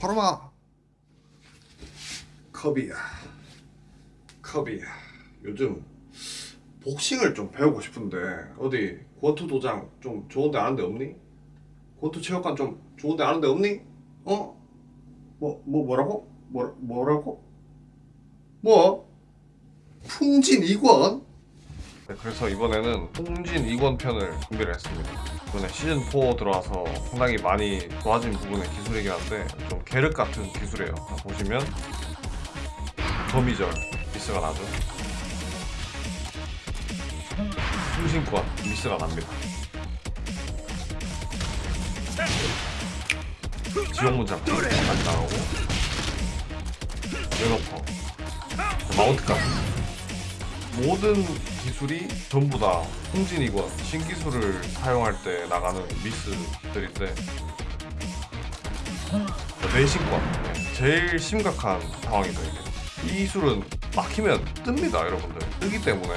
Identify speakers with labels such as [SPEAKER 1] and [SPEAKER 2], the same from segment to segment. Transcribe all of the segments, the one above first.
[SPEAKER 1] 바로마 컵이야 컵이야 요즘 복싱을 좀 배우고 싶은데 어디 권투 도장 좀 좋은 데 아는 데 없니? 권투 체육관 좀 좋은 데 아는 데 없니? 어? 뭐, 뭐 뭐라고? 뭐, 뭐라고? 뭐? 풍진 이권? 네, 그래서 이번에는 풍진 이권 편을 준비를 했습니다. 이번에 시즌4 들어와서 상당히 많이 좋아진 부분의 기술이긴 한데 좀 계륵 같은 기술이에요. 자, 보시면 거미절 미스가 나죠? 풍신권 미스가 납니다. 지옥문 잡기 많이 나가고 웨너퍼 마운트까지 모든 기술이 전부 다 홍진이건 신기술을 사용할 때 나가는 미스들인데 내신권 네, 제일 심각한 상황이죠 이게. 이 기술은 막히면 뜹니다 여러분들. 뜨기 때문에.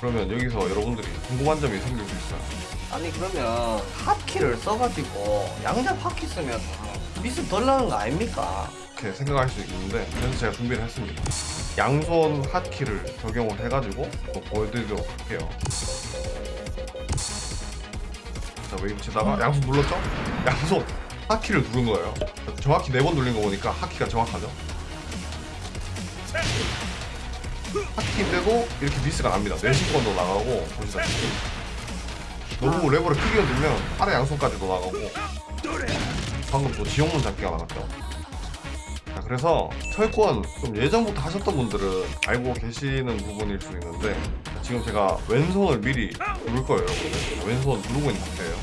[SPEAKER 1] 그러면 여기서 여러분들이 궁금한 점이 생길 수 있어요.
[SPEAKER 2] 아니 그러면 핫키를 써가지고 양잡 핫키 쓰면 미스 덜 나는 거 아닙니까?
[SPEAKER 1] 이렇게 생각할 수 있는데 그래서 제가 준비를 했습니다. 양손 hotkey를 적용을 해가지고 또 보여드리도록 할게요. 자 웨이브 치다가 양손 눌렀죠? 양손 hotkey를 누른 거예요. 정확히 네번 누른 거 보니까 hotkey가 정확하죠? hotkey인데도 이렇게 미스가 납니다. 뇌신권도 나가고 보시다시피. 너무 레버를 크게 흔들면 아래 양손까지도 나가고. 방금 또 지옥문 잡기가 나갔죠? 자, 그래서 철권 좀 예전부터 하셨던 분들은 알고 계시는 부분일 수 있는데 자, 지금 제가 왼손을 미리 누를 거예요 여러분들. 왼손 누르고 있는 상태예요.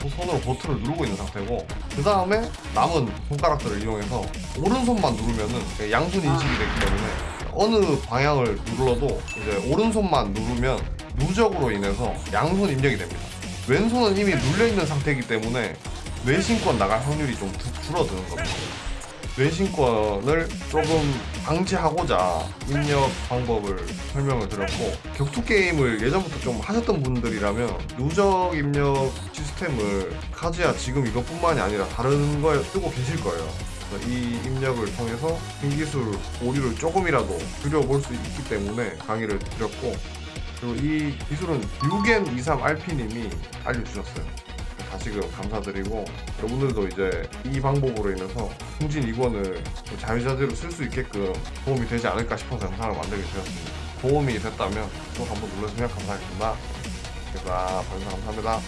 [SPEAKER 1] 또 손으로 버튼을 누르고 있는 상태고 그 다음에 남은 손가락들을 이용해서 오른손만 누르면은 양손 인식이 되기 때문에 어느 방향을 눌러도 이제 오른손만 누르면 누적으로 인해서 양손 입력이 됩니다. 왼손은 이미 눌려있는 상태이기 때문에 뇌신권 나갈 확률이 좀 두- 줄어드는 겁니다 뇌신권을 조금 방지하고자 입력 방법을 설명을 드렸고 격투 게임을 예전부터 좀 하셨던 분들이라면 누적 입력 시스템을 카즈야 지금 이것뿐만이 아니라 다른 거에 쓰고 계실 거예요. 이 입력을 통해서 신기술 오류를 조금이라도 줄여볼 수 있기 때문에 강의를 드렸고 그리고 이 기술은 6N 23 RP님이 알려주셨어요. 다시금 그 감사드리고 여러분들도 이제 이 방법으로 인해서 승진 2권을 자유자재로 쓸 수 있게끔 도움이 되지 않을까 싶어서 영상을 만들게 되었습니다. 도움이 됐다면 또 한번 눌러주면 감사하겠습니다. 제가 아, 방송 감사합니다.